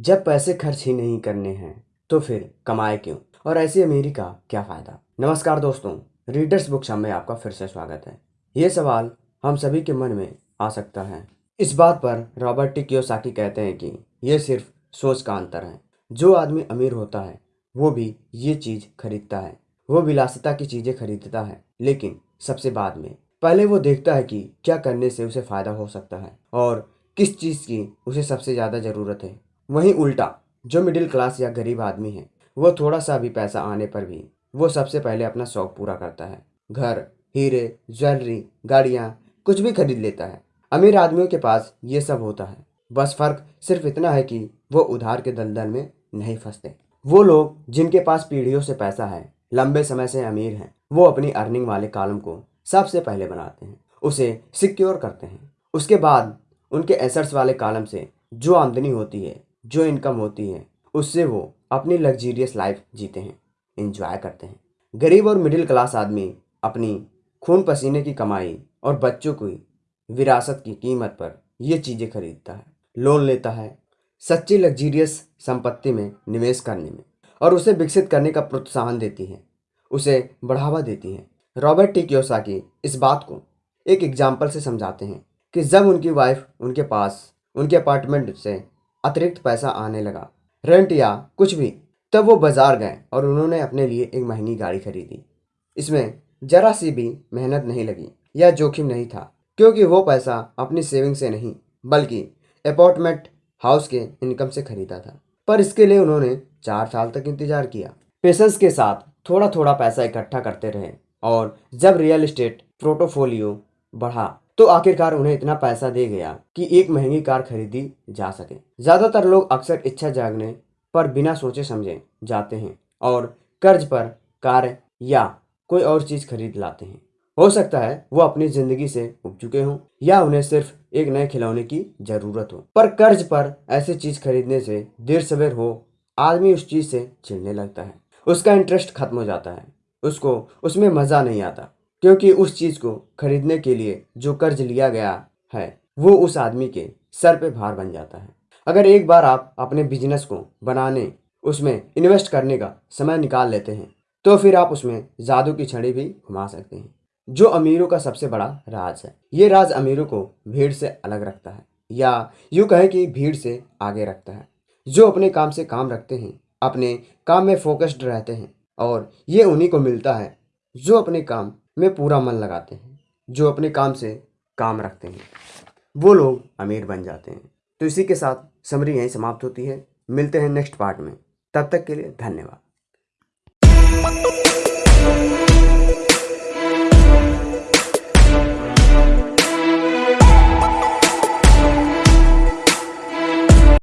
जब पैसे खर्च ही नहीं करने हैं तो फिर कमाए क्यों? और ऐसी अमीरी का क्या फ़ायदा? नमस्कार दोस्तों रीडर्स बुक में आपका फिर से स्वागत है। ये सवाल हम सभी के मन में आ सकता है। इस बात पर रॉबर्ट टी कहते हैं कि ये सिर्फ़ सोच का अंतर है। जो आदमी अमीर होता है, वो भी ये चीज़ खरीदता है। वो विलासिता की चीज़ें खरीदता है। लेकिन सबसे बाद में, पहले वो देखता है कि क्या करने से उसे फ़ायदा हो सकता है और किस चीज़ की उसे सबसे ज़्यादा ज़रूरत है। वहीं उल्टा, जो मिडिल क्लास या गरीब आदमी है, वो थोड़ा सा भी पैसा आने पर भी, वो सबसे पहले अपना शौक पूरा करता है। घर, हीरे, ज्वेलरी, गाड़ियाँ, कुछ भी खरीद लेता है। अमीर आदमियों के पास ये सब होता है। बस फ़र्क सिर्फ़ इतना है कि वो उधार के दलदल में नहीं फंसते। वो लोग, जिनके पास पीढ़ियों से पैसा है, लंबे समय से अमीर हैं, वो अपनी अर्निंग वाले कॉलम को सबसे पहले बनाते हैं। उसे सिक्योर करते हैं। उसके बाद, उनके एसेट्स वाले कॉलम से जो आमदनी होती है जो इनकम होती है, उससे वो अपनी लग्जीरियस लाइफ जीते हैं इंजॉय करते हैं। गरीब और मिडिल क्लास आदमी अपनी खून पसीने की कमाई और बच्चों की विरासत की कीमत पर ये चीज़ें खरीदता है लोन लेता है, सच्ची लग्जीरियस संपत्ति में निवेश करने में और उसे विकसित करने का प्रोत्साहन देती है, उसे बढ़ावा देती है। रॉबर्ट टी क्योसाकी इस बात को एक एग्ज़ाम्पल से समझाते हैं कि जब उनकी वाइफ उनके पास, उनके अपार्टमेंट से अतिरिक्त पैसा आने लगा। रेंट या कुछ भी। तब वो बाज़ार गए और उन्होंने अपने लिए एक महँगी गाड़ी खरीदी। इसमें जरा सी भी मेहनत नहीं लगी या जोखिम नहीं था, क्योंकि वो पैसा अपनी सेविंग से नहीं, बल्कि अपार्टमेंट हाउस के इनकम से खरीदा था। पर इसके लिए उन्होंने चार साल तक इंतज़ार किया। पेशेंस के साथ थोड़ा थोड़ा पैसा इकट्ठा करते रहे और जब रियल इस्टेट पोर्टोफोलियो बढ़ा तो आखिरकार उन्हें इतना पैसा दे गया कि एक महँगी कार खरीदी जा सके। ज़्यादातर लोग अक्सर इच्छा जागने पर बिना सोचे समझे जाते हैं और कर्ज पर कार या कोई और चीज़ खरीद लाते हैं। हो सकता है वो अपनी ज़िंदगी से उग चुके हों या उन्हें सिर्फ़ एक नए खिलौने की ज़रूरत हो। पर कर्ज पर ऐसी चीज़ खरीदने से देर सवेर हो आदमी उस चीज़ से चिढ़ने लगता है। उसका इंटरेस्ट खत्म हो जाता है। उसको, उसमें मज़ा नहीं आता। क्योंकि उस चीज़ को खरीदने के लिए जो कर्ज लिया गया है, वो उस आदमी के सर पे भार बन जाता है। अगर एक बार आप अपने बिज़नेस को बनाने, उसमें इन्वेस्ट करने का समय निकाल लेते हैं तो फिर आप उसमें जादू की छड़ी भी घुमा सकते हैं, जो अमीरों का सबसे बड़ा राज है। ये राज अमीरों को भीड़ से अलग रखता है, या यूँ कहें कि भीड़ से आगे रखता है। जो अपने काम से काम रखते हैं, अपने काम में फोकस्ड रहते हैं, और ये उन्हीं को मिलता है, जो अपने काम में पूरा मन लगाते हैं, जो अपने काम से काम रखते हैं। वो लोग अमीर बन जाते हैं। तो इसी के साथ समरी यहीं समाप्त होती है। मिलते हैं नेक्स्ट पार्ट में। तब तक के लिए धन्यवाद।